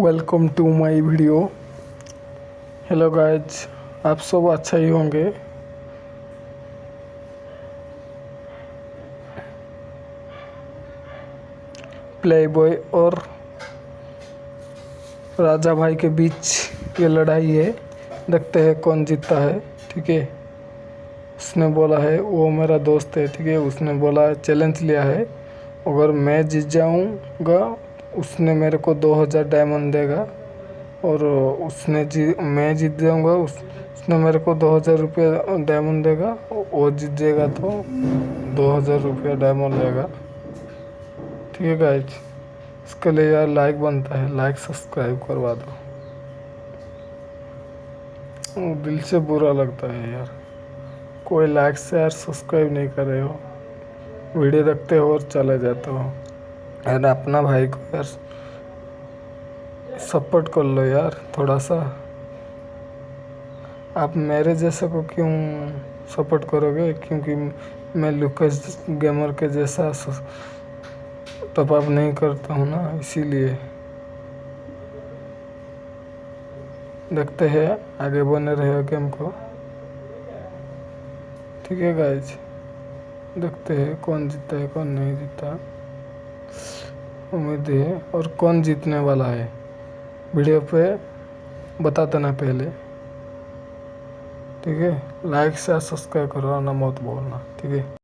Welcome to my video hello guys आप सब अच्छा ही होंगे। प्ले बॉय और राजा भाई के बीच ये लड़ाई है। देखते हैं कौन जीतता है, ठीक है? उसने बोला है, वो मेरा दोस्त है, ठीक है? उसने बोला चैलेंज लिया है। अगर मैं जीत जाऊँगा उसने मेरे को दो हज़ार डायमंड देगा और उसने जी, मैं जीत जाऊँगा, उस, उसने मेरे को दो हज़ार रुपये डायमंड देगा, वो जीत जाएगा तो दो हज़ार रुपया डायमंड देगा। ठीक है गाइज़ इसके लिए यार लाइक बनता है लाइक सब्सक्राइब करवा दो। दिल से बुरा लगता है यार। कोई लाइक शेयर सब्सक्राइब नहीं कर हो। वीडियो देखते हो और चले जाते हो। यार अपना भाई को यार सपोर्ट कर लो यार थोड़ा सा। आप मेरे जैसे को क्यों सपोर्ट करोगे? क्योंकि मैं लुकस गेमर के जैसा टॉप नहीं करता हूँ ना, इसीलिए। देखते हैं, आगे बने रहे गेम को ठीक है गाइज़ देखते हैं कौन जीता है, कौन नहीं जीता। उम्मीद है और कौन जीतने वाला है। वीडियो पे बता देना पहले। ठीक है? लाइक से सब्सक्राइब करो ना मत बोलना ठीक है?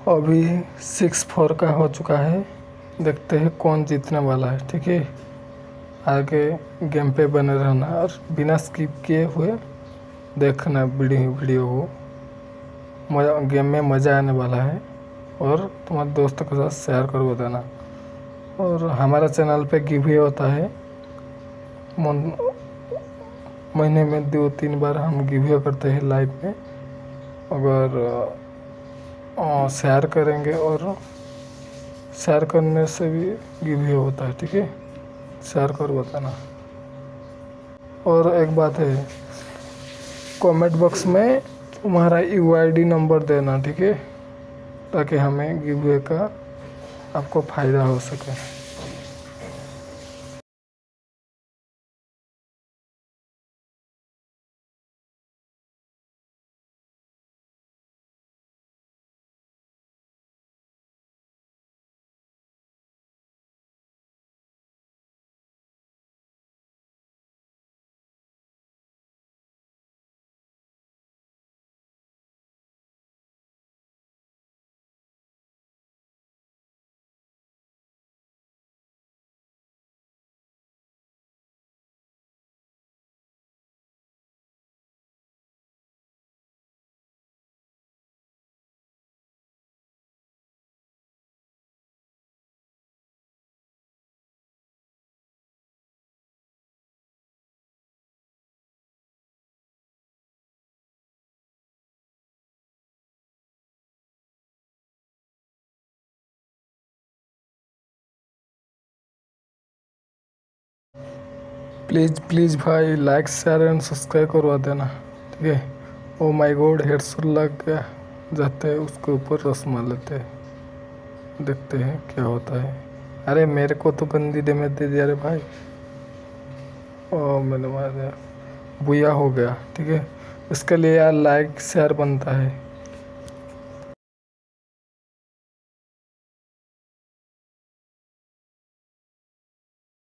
अभी सिक्स फोर का हो चुका है। देखते हैं कौन जीतने वाला है, ठीक है? आगे गेम पे बने रहना और बिना स्किप किए हुए देखना वीडियो वीडियो को। मज़ा गेम में मज़ा आने वाला है और तुम्हारे दोस्तों के साथ शेयर कर बताना और हमारा चैनल पे गिव होता है। महीने में दो तीन बार हम गिव करते हैं लाइव में। अगर शेयर करेंगे और शेयर करने से भी गिव ही होता है, ठीक है? शेयर कर बताना और एक बात है कमेंट बॉक्स में तुम्हारा यूआईडी नंबर देना, ठीक है? ताकि हमें गिवे का आपको फ़ायदा हो सके। प्लीज़ प्लीज़ भाई लाइक शेयर एंड सब्सक्राइब करवा देना, ठीक है? ओ माय गॉड हेडसोल लग गया। जाते हैं, उसके ऊपर रस मार लेते हैं। देखते हैं क्या होता है। अरे, मेरे को तो गंदी दे, में दे दिया, अरे भाई। ओ मैंने मार। दिया बुया हो गया, ठीक है? इसके लिए यार लाइक शेयर बनता है।